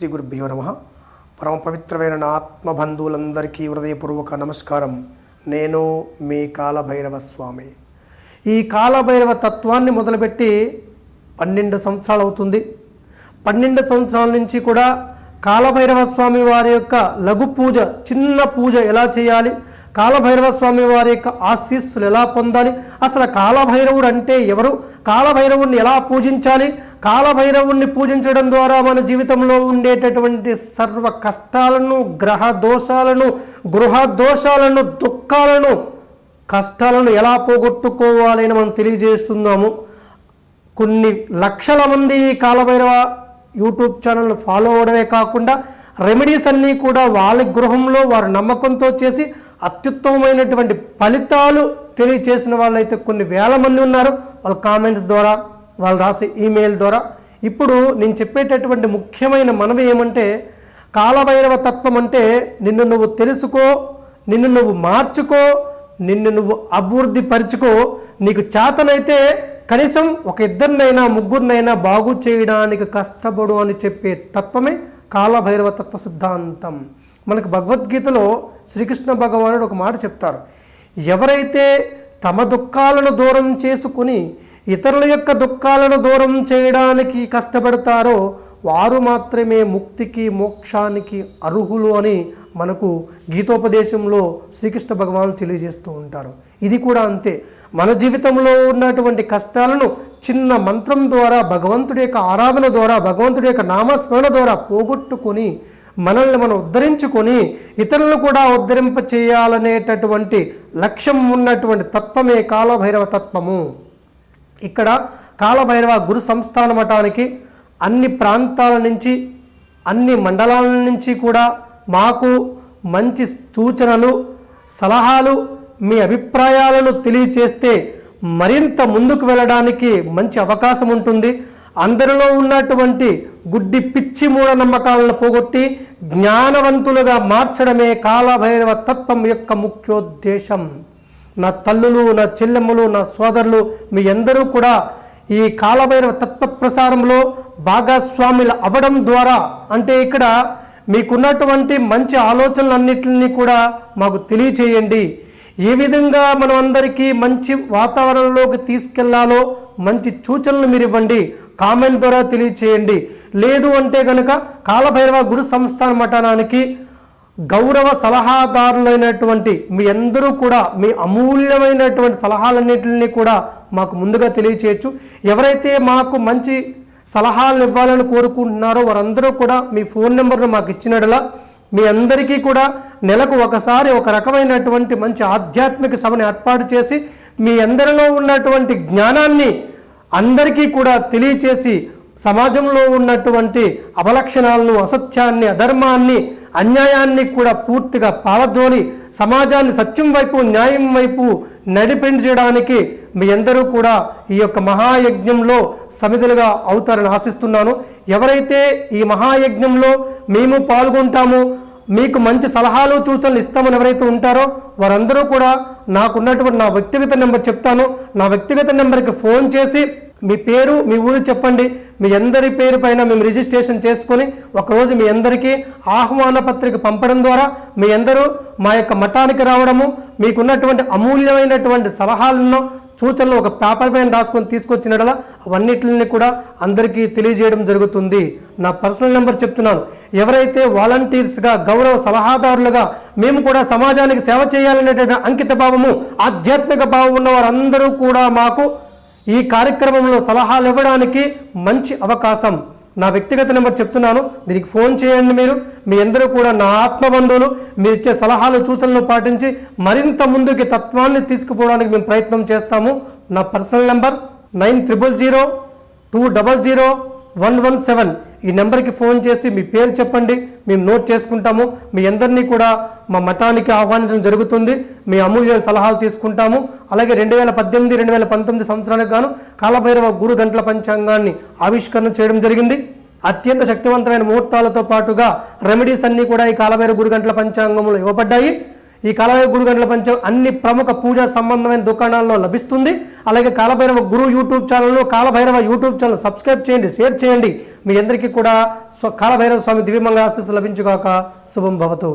శ్రీ గురుభ్యో నమ. పరమ పవిత్రమైన నా ఆత్మబంధువులందరికీ హృదయపూర్వక నమస్కారం. నేను మీ కాలభైరవ స్వామి ఈ కాలభైరవ తత్వాన్ని మొదలుపెట్టి పన్నెండు సంవత్సరాలు అవుతుంది. పన్నెండు సంవత్సరాల నుంచి కూడా కాలభైరవ స్వామి వారి యొక్క లఘు పూజ చిన్న పూజ ఎలా చేయాలి? కాలభైరవ స్వామి వారి యొక్క ఆశీస్సులు ఎలా పొందాలి? అసలు కాలభైరవుడు అంటే ఎవరు? కాలభైరవుణ్ణి ఎలా పూజించాలి? కాలభైరవుణ్ణి పూజించడం ద్వారా మన జీవితంలో ఉండేటటువంటి సర్వ కష్టాలను గ్రహ దోషాలను గృహ దోషాలను దుఃఖాలను కష్టాలను ఎలా పోగొట్టుకోవాలి అని మనం తెలియజేస్తున్నాము. కొన్ని లక్షల మంది ఈ కాలభైరవ యూట్యూబ్ ఛానల్ ఫాలో అవడమే కాకుండా రెమెడీస్ అన్నీ కూడా వాళ్ళ గృహంలో వారి నమ్మకంతో చేసి అత్యుత్తమమైనటువంటి ఫలితాలు తెలియచేసిన వాళ్ళైతే కొన్ని వేల మంది ఉన్నారు. వాళ్ళ కామెంట్స్ ద్వారా వాళ్ళు రాసే ఈమెయిల్ ద్వారా. ఇప్పుడు నేను చెప్పేటటువంటి ముఖ్యమైన మనవి ఏమంటే కాలభైరవ తత్వం అంటే నిన్ను నువ్వు తెలుసుకో నిన్ను నువ్వు మార్చుకో నిన్ను నువ్వు అభివృద్ధి పరుచుకో. నీకు చేతనైతే కనీసం ఒక ఇద్దరినైనా ముగ్గురినైనా బాగు చేయడానికి కష్టపడు అని చెప్పే తత్వమే కాలభైరవ తత్వ సిద్ధాంతం. మనకు భగవద్గీతలో శ్రీకృష్ణ భగవానుడు ఒక మాట చెప్తారు. ఎవరైతే తమ దుఃఖాలను దూరం చేసుకుని ఇతరుల యొక్క దుఃఖాలను దూరం చేయడానికి కష్టపడతారో వారు మాత్రమే ముక్తికి మోక్షానికి అర్హులు అని మనకు గీతోపదేశంలో శ్రీకృష్ణ భగవాన్ తెలియజేస్తూ ఉంటారు. ఇది కూడా అంతే. మన జీవితంలో ఉన్నటువంటి కష్టాలను చిన్న మంత్రం ద్వారా భగవంతుడి యొక్క ఆరాధన ద్వారా భగవంతుడి యొక్క నామస్మరణ ద్వారా పోగొట్టుకొని మనల్ని మనం ఉద్ధరించుకొని ఇతరులను కూడా ఉద్ధరింప చేయాలనేటటువంటి లక్ష్యం ఉన్నటువంటి తత్వమే కాలభైరవ తత్వము. ఇక్కడ కాలభైరవ గురు సంస్థాన మఠానికి అన్ని ప్రాంతాల నుంచి అన్ని మండలాల నుంచి కూడా మాకు మంచి సూచనలు సలహాలు మీ అభిప్రాయాలను తెలియచేస్తే మరింత ముందుకు వెళ్ళడానికి మంచి అవకాశం ఉంటుంది. అందరిలో ఉన్నటువంటి గుడ్డి పిచ్చి మూఢనమ్మకాలను పోగొట్టి జ్ఞానవంతులుగా మార్చడమే కాలభైరవ తత్వం యొక్క ముఖ్యోద్దేశం. నా తల్లులు నా చెల్లెమ్మలు నా సోదరులు మీ అందరూ కూడా ఈ కాలభైరవ తత్వ ప్రసారంలో భాగస్వాములు అవ్వడం ద్వారా అంటే ఇక్కడ మీకున్నటువంటి మంచి ఆలోచనలన్నింటినీ కూడా మాకు తెలియచేయండి. ఏ విధంగా మనం అందరికీ మంచి వాతావరణంలోకి తీసుకెళ్ళాలో మంచి సూచనలు మీరు ఇవ్వండి కామెంట్ ద్వారా తెలియచేయండి. లేదు అంటే గనక కాలభైరవ గురు సంస్థాన మఠానానికి గౌరవ సలహాదారులైనటువంటి మీ అందరూ కూడా మీ అమూల్యమైనటువంటి సలహాలన్నింటినీ కూడా మాకు ముందుగా తెలియచేయచ్చు. ఎవరైతే మాకు మంచి సలహాలు ఇవ్వాలని కోరుకుంటున్నారో వారందరూ కూడా మీ ఫోన్ నెంబర్ను మాకు ఇచ్చినట్లా మీ అందరికీ కూడా నెలకు ఒకసారి ఒక రకమైనటువంటి మంచి ఆధ్యాత్మిక సభను ఏర్పాటు చేసి మీ అందరిలో ఉన్నటువంటి జ్ఞానాన్ని అందరికీ కూడా తెలియచేసి సమాజంలో ఉన్నటువంటి అవలక్షణాలను అసత్యాన్ని అధర్మాన్ని అన్యాయాన్ని కూడా పూర్తిగా పాలదోలి సమాజాన్ని సత్యం వైపు న్యాయం వైపు నడిపించడానికి మీ అందరూ కూడా ఈ యొక్క మహాయజ్ఞంలో సమిధులుగా అవుతారని ఆశిస్తున్నాను. ఎవరైతే ఈ మహాయజ్ఞంలో మేము పాల్గొంటామో మీకు మంచి సలహాలు సూచనలు ఇస్తామని ఎవరైతే ఉంటారో వారందరూ కూడా నాకున్నటువంటి నా వ్యక్తిగత నెంబర్ చెప్తాను. నా వ్యక్తిగత నెంబర్కి ఫోన్ చేసి మీ పేరు మీ ఊరు చెప్పండి. మీ అందరి పేరు పైన మేము రిజిస్ట్రేషన్ చేసుకొని ఒకరోజు మీ అందరికీ ఆహ్వాన పత్రిక పంపడం ద్వారా మీ అందరూ మా యొక్క మఠానికి రావడము మీకున్నటువంటి అమూల్యమైనటువంటి సలహాలను సూచనలు ఒక పేపర్ పైన రాసుకొని తీసుకొచ్చినట్లా అవన్నిటిని కూడా అందరికీ తెలియజేయడం జరుగుతుంది. నా పర్సనల్ నెంబర్ చెప్తున్నాను. ఎవరైతే వాలంటీర్స్గా గౌరవ సలహాదారులుగా మేము కూడా సమాజానికి సేవ చేయాలనేటువంటి అంకిత భావము ఆధ్యాత్మిక భావం ఉన్న వారందరూ కూడా మాకు ఈ కార్యక్రమంలో సలహాలు ఇవ్వడానికి మంచి అవకాశం. నా వ్యక్తిగత నెంబర్ చెప్తున్నాను. దీనికి ఫోన్ చేయండి మీరు. మీ అందరూ కూడా నా ఆత్మబంధువులు. మీరు ఇచ్చే సలహాలు సూచనలు పాటించి మరింత ముందుకి తత్వాన్ని తీసుకుపోవడానికి మేము ప్రయత్నం చేస్తాము. నా personal number nine triple zero two double zero one one seven ఈ నెంబర్కి ఫోన్ చేసి మీ పేరు చెప్పండి మేము నోట్ చేసుకుంటాము. మీ అందరినీ కూడా మా మఠానికి ఆహ్వానించడం జరుగుతుంది. మీ అమూల్య సలహాలు తీసుకుంటాము. అలాగే రెండు వేల పద్దెనిమిది రెండు వేల పంతొమ్మిది సంవత్సరాలకు గాను కాలభైరవ గురు గంటల పంచాంగాన్ని ఆవిష్కరణ చేయడం జరిగింది. అత్యంత శక్తివంతమైన ముహూర్తాలతో పాటుగా రెమెడీస్ అన్నీ కూడా ఈ కాలభైరవ గురు గంటల పంచాంగంలో ఇవ్వబడ్డాయి. ఈ కాలభైరవ గురు గంటల పంచం అన్ని ప్రముఖ పూజా సంబంధమైన దుకాణాల్లో లభిస్తుంది. అలాగే కాలభైరవ గురు యూట్యూబ్ ఛానల్లో కాలభైరవ యూట్యూబ్ ఛానల్ సబ్స్క్రైబ్ చేయండి షేర్ చేయండి. మీ అందరికీ కూడా స్వ కాలభైరవ స్వామి దివ్యమంగళ ఆశీస్సు లభించుగాక. శుభం భవతు.